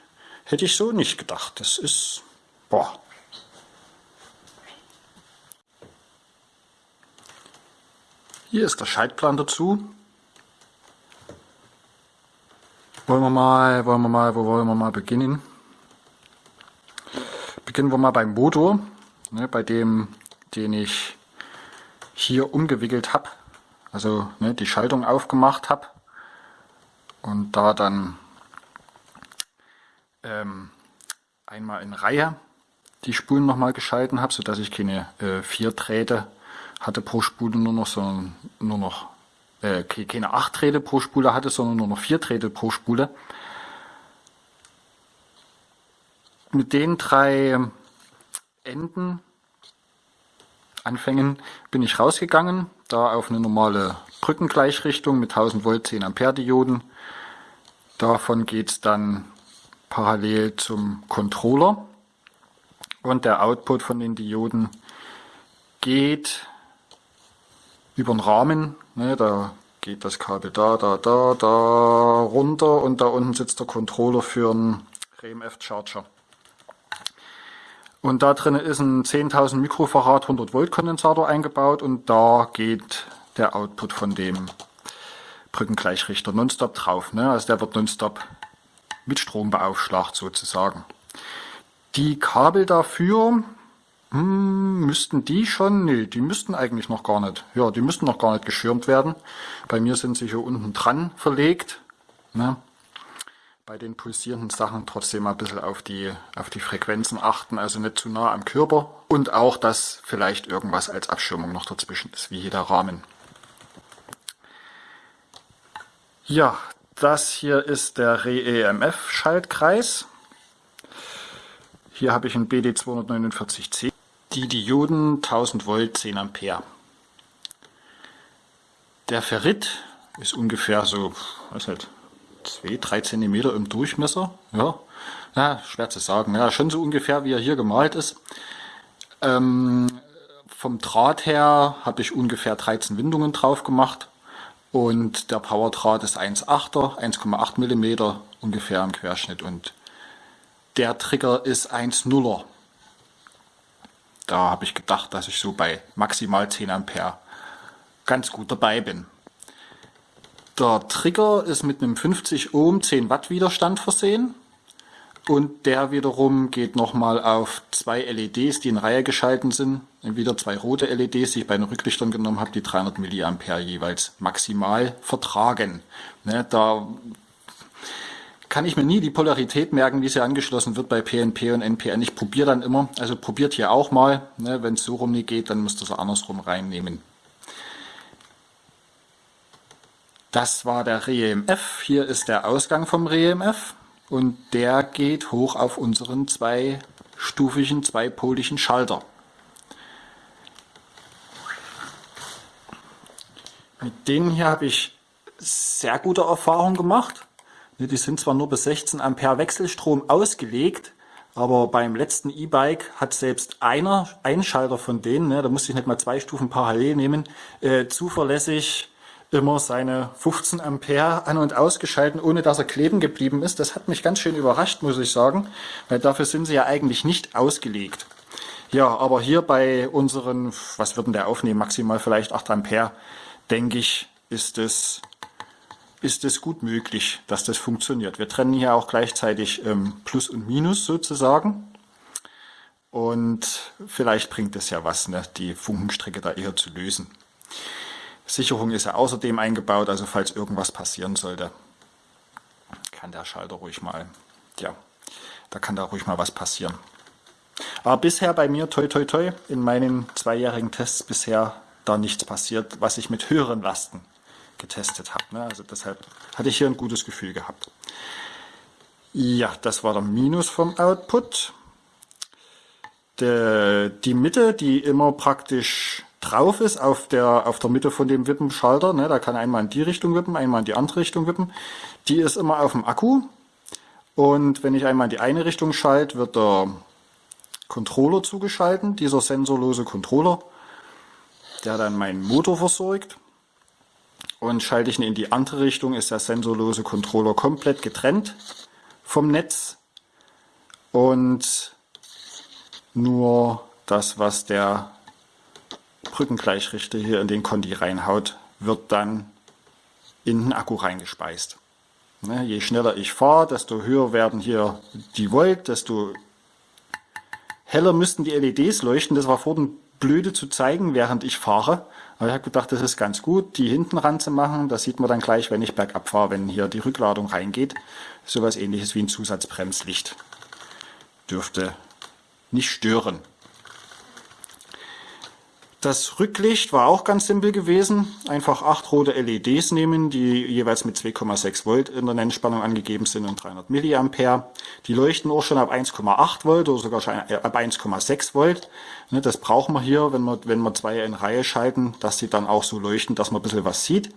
hätte ich so nicht gedacht. Das ist, boah. Hier ist der Schaltplan dazu. Wollen wir mal, wollen wir mal, wo wollen wir mal beginnen? Beginnen wir mal beim Motor, ne, bei dem, den ich hier umgewickelt habe, also ne, die Schaltung aufgemacht habe und da dann ähm, einmal in Reihe die Spulen nochmal geschalten habe, sodass ich keine äh, vier Drähte hatte pro Spule nur noch, sondern nur noch äh, keine acht Drähte pro Spule hatte, sondern nur noch vier Drähte pro Spule. Mit den drei Enden, Anfängen, bin ich rausgegangen, da auf eine normale Brückengleichrichtung mit 1000 Volt 10 Ampere Dioden. Davon geht es dann parallel zum Controller und der Output von den Dioden geht über den Rahmen. Ne, da geht das Kabel da, da, da, da runter und da unten sitzt der Controller für einen RMF Charger. Und da drin ist ein 10.000 Mikrofarad 100 Volt Kondensator eingebaut und da geht der Output von dem Brückengleichrichter nonstop drauf. Ne? Also der wird nonstop mit Strom beaufschlagt sozusagen. Die Kabel dafür hm, müssten die schon? Nee, die müssten eigentlich noch gar nicht. Ja, die müssten noch gar nicht geschirmt werden. Bei mir sind sie hier unten dran verlegt. Ne? bei den pulsierenden Sachen trotzdem mal ein bisschen auf die, auf die Frequenzen achten, also nicht zu nah am Körper und auch, dass vielleicht irgendwas als Abschirmung noch dazwischen ist, wie jeder Rahmen. Ja, das hier ist der Re-EMF-Schaltkreis. Hier habe ich ein BD249C. Die Dioden 1000 Volt, 10 Ampere. Der Ferrit ist ungefähr so, was halt, 2, 3 cm im Durchmesser. Ja, ja, schwer zu sagen. Ja, schon so ungefähr, wie er hier gemalt ist. Ähm, vom Draht her habe ich ungefähr 13 Windungen drauf gemacht. Und der Powerdraht ist 1,8er, 1,8 mm ungefähr im Querschnitt. Und der Trigger ist 1,0er. Da habe ich gedacht, dass ich so bei maximal 10 Ampere ganz gut dabei bin. Der Trigger ist mit einem 50 Ohm 10 Watt Widerstand versehen und der wiederum geht nochmal auf zwei LEDs, die in Reihe geschalten sind. Wieder zwei rote LEDs, die ich bei den Rücklichtern genommen habe, die 300 mA jeweils maximal vertragen. Ne, da kann ich mir nie die Polarität merken, wie sie angeschlossen wird bei PNP und NPN. Ich probiere dann immer, also probiert hier auch mal. Ne, Wenn es so rum nicht geht, dann müsst ihr es andersrum reinnehmen. Das war der REMF. Hier ist der Ausgang vom REMF und der geht hoch auf unseren zweistufigen, zweipoligen Schalter. Mit denen hier habe ich sehr gute Erfahrungen gemacht. Die sind zwar nur bis 16 Ampere Wechselstrom ausgelegt, aber beim letzten E-Bike hat selbst einer, ein Schalter von denen, ne, da musste ich nicht mal zwei Stufen parallel nehmen, äh, zuverlässig immer seine 15 Ampere an- und ausgeschalten, ohne dass er kleben geblieben ist. Das hat mich ganz schön überrascht, muss ich sagen, weil dafür sind sie ja eigentlich nicht ausgelegt. Ja, aber hier bei unseren, was würden der aufnehmen, maximal vielleicht 8 Ampere, denke ich, ist es, ist es gut möglich, dass das funktioniert. Wir trennen hier auch gleichzeitig ähm, Plus und Minus sozusagen. Und vielleicht bringt es ja was, ne, die Funkenstrecke da eher zu lösen. Sicherung ist ja außerdem eingebaut, also falls irgendwas passieren sollte, kann der Schalter ruhig mal, ja, da kann da ruhig mal was passieren. Aber bisher bei mir, toi toi toi, in meinen zweijährigen Tests bisher da nichts passiert, was ich mit höheren Lasten getestet habe. Ne? Also deshalb hatte ich hier ein gutes Gefühl gehabt. Ja, das war der Minus vom Output. De, die Mitte, die immer praktisch drauf ist auf der, auf der Mitte von dem Wippenschalter, ne, da kann einmal in die Richtung wippen, einmal in die andere Richtung wippen, die ist immer auf dem Akku. Und wenn ich einmal in die eine Richtung schalte, wird der Controller zugeschalten, dieser sensorlose Controller, der dann meinen Motor versorgt. Und schalte ich ihn in die andere Richtung, ist der sensorlose Controller komplett getrennt vom Netz. Und nur das, was der Brückengleichrichter hier in den Conti reinhaut, wird dann in den Akku reingespeist. Ne, je schneller ich fahre, desto höher werden hier die Volt, desto heller müssten die LEDs leuchten. Das war vorhin blöde zu zeigen, während ich fahre. Aber ich habe gedacht, das ist ganz gut, die hinten ranzumachen. Das sieht man dann gleich, wenn ich bergab fahre, wenn hier die Rückladung reingeht. Sowas ähnliches wie ein Zusatzbremslicht. Dürfte nicht stören. Das Rücklicht war auch ganz simpel gewesen. Einfach acht rote LEDs nehmen, die jeweils mit 2,6 Volt in der Nennspannung angegeben sind und 300 Milliampere. Die leuchten auch schon ab 1,8 Volt oder sogar schon ab 1,6 Volt. Ne, das brauchen wir hier, wenn wir, wenn wir zwei in Reihe schalten, dass sie dann auch so leuchten, dass man ein bisschen was sieht.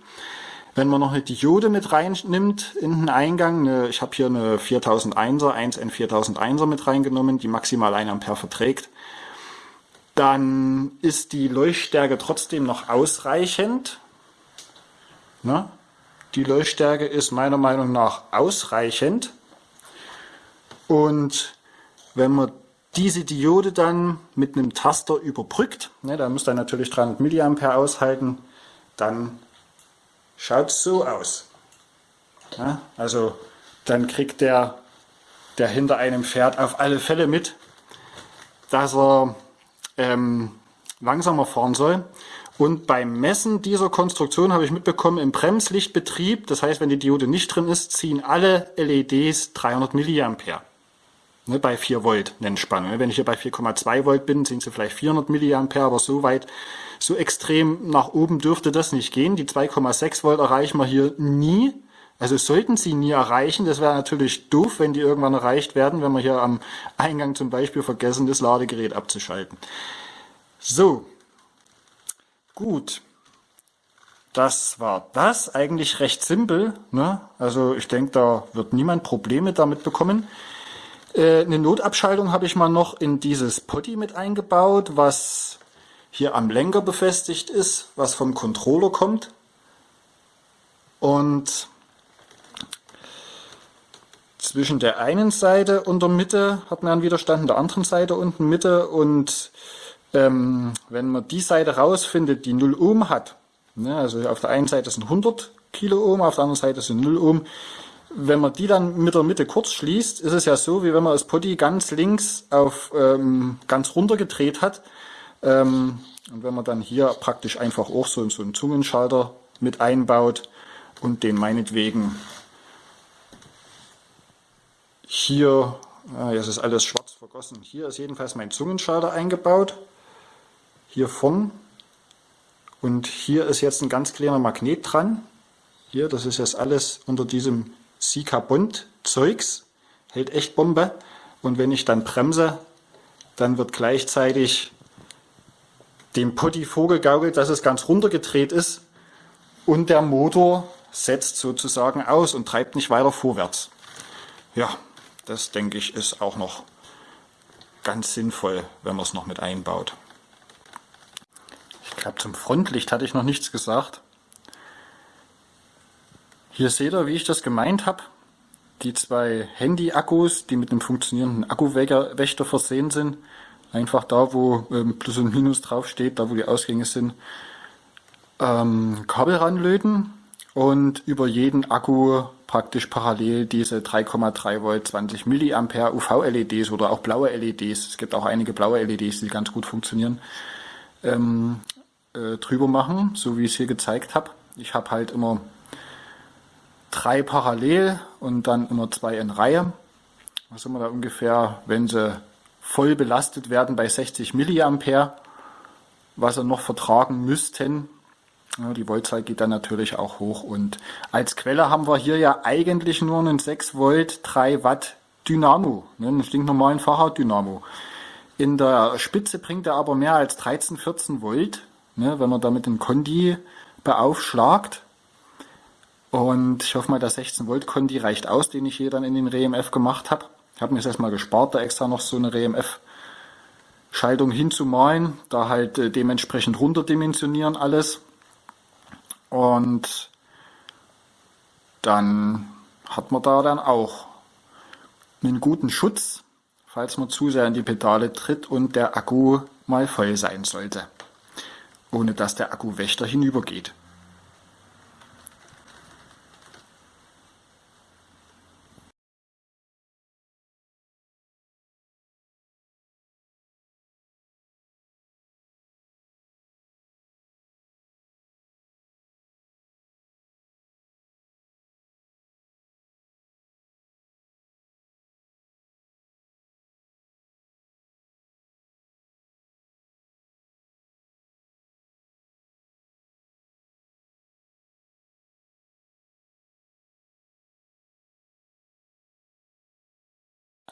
Wenn man noch eine Diode mit reinnimmt in den Eingang, ich habe hier eine 4001er, 1N4001er mit reingenommen, die maximal 1 Ampere verträgt, dann ist die Leuchtstärke trotzdem noch ausreichend. Ne? Die Leuchtstärke ist meiner Meinung nach ausreichend. Und wenn man diese Diode dann mit einem Taster überbrückt, ne, da muss er natürlich 300 mA aushalten, dann schaut es so aus. Ja, also dann kriegt der, der hinter einem fährt, auf alle Fälle mit, dass er ähm, langsamer fahren soll. Und beim Messen dieser Konstruktion habe ich mitbekommen, im Bremslichtbetrieb, das heißt, wenn die Diode nicht drin ist, ziehen alle LEDs 300 mA. Ne, bei 4 Volt Nennspannung. Wenn ich hier bei 4,2 Volt bin, sind sie vielleicht 400 mA, aber so weit, so extrem nach oben dürfte das nicht gehen. Die 2,6 Volt erreichen wir hier nie. Also sollten sie nie erreichen. Das wäre natürlich doof, wenn die irgendwann erreicht werden, wenn wir hier am Eingang zum Beispiel vergessen, das Ladegerät abzuschalten. So, gut. Das war das. Eigentlich recht simpel. Ne? Also ich denke, da wird niemand Probleme damit bekommen. Äh, eine Notabschaltung habe ich mal noch in dieses Potty mit eingebaut, was hier am Lenker befestigt ist, was vom Controller kommt. Und zwischen der einen Seite und der Mitte hat man einen Widerstand, der anderen Seite unten Mitte. Und ähm, wenn man die Seite rausfindet, die 0 Ohm hat, ne, also auf der einen Seite sind 100 Kilo Ohm, auf der anderen Seite sind 0 Ohm, wenn man die dann mit der Mitte kurz schließt, ist es ja so, wie wenn man das Potty ganz links auf ähm, ganz runter gedreht hat. Ähm, und wenn man dann hier praktisch einfach auch so, so einen Zungenschalter mit einbaut und den meinetwegen hier, ah, jetzt ist alles schwarz vergossen, hier ist jedenfalls mein Zungenschalter eingebaut, hier vorn. Und hier ist jetzt ein ganz kleiner Magnet dran. Hier, das ist jetzt alles unter diesem Sika-Bond-Zeugs, hält echt Bombe. Und wenn ich dann bremse, dann wird gleichzeitig dem Potti vorgegaukelt, dass es ganz runtergedreht ist und der Motor setzt sozusagen aus und treibt nicht weiter vorwärts. Ja, das denke ich ist auch noch ganz sinnvoll, wenn man es noch mit einbaut. Ich glaube zum Frontlicht hatte ich noch nichts gesagt. Hier seht ihr, wie ich das gemeint habe. Die zwei Handy-Akkus, die mit einem funktionierenden Akkuwächter versehen sind. Einfach da, wo ähm, Plus und Minus draufsteht, da wo die Ausgänge sind, ähm, Kabel ranlöten und über jeden Akku praktisch parallel diese 3,3 Volt 20 Milliampere UV-LEDs oder auch blaue LEDs, es gibt auch einige blaue LEDs, die ganz gut funktionieren, ähm, äh, drüber machen, so wie ich es hier gezeigt habe. Ich habe halt immer drei parallel und dann immer zwei in Reihe. Da sind wir da ungefähr, wenn sie voll belastet werden, bei 60 Milliampere, was sie noch vertragen müssten. Ja, die Voltzahl geht dann natürlich auch hoch und als Quelle haben wir hier ja eigentlich nur einen 6 Volt 3 Watt Dynamo, ne, einen stinknormalen Fahrraddynamo. In der Spitze bringt er aber mehr als 13, 14 Volt, ne, wenn man damit den Kondi beaufschlagt. Und ich hoffe mal, der 16 Volt Kondi reicht aus, den ich hier dann in den RMF gemacht habe. Ich habe mir das erstmal gespart, da extra noch so eine RMF Schaltung hinzumalen, da halt äh, dementsprechend runterdimensionieren alles. Und dann hat man da dann auch einen guten Schutz, falls man zu sehr in die Pedale tritt und der Akku mal voll sein sollte, ohne dass der Akkuwächter hinübergeht.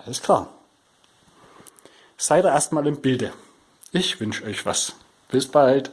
Alles klar. Seid ihr erstmal im Bilde. Ich wünsche euch was. Bis bald.